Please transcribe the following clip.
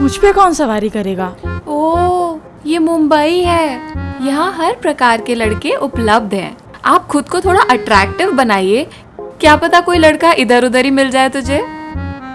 मुझ पे कौन सवारी करेगा? ओ, ये मुंबई है। यहाँ हर प्रकार के लड़के उपलब्ध हैं। आप खुद को थोड़ा अट्रैक्टिव बनाइए। क्या पता कोई लड़का इधर उधर ही मिल जाए तुझे?